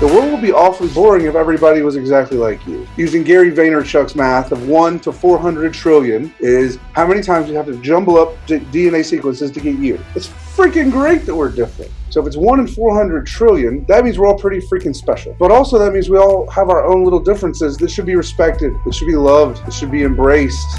The world would be awfully boring if everybody was exactly like you. Using Gary Vaynerchuk's math of 1 to 400 trillion is how many times you have to jumble up DNA sequences to get you. It's freaking great that we're different. So if it's 1 in 400 trillion, that means we're all pretty freaking special. But also that means we all have our own little differences that should be respected, that should be loved, that should be embraced.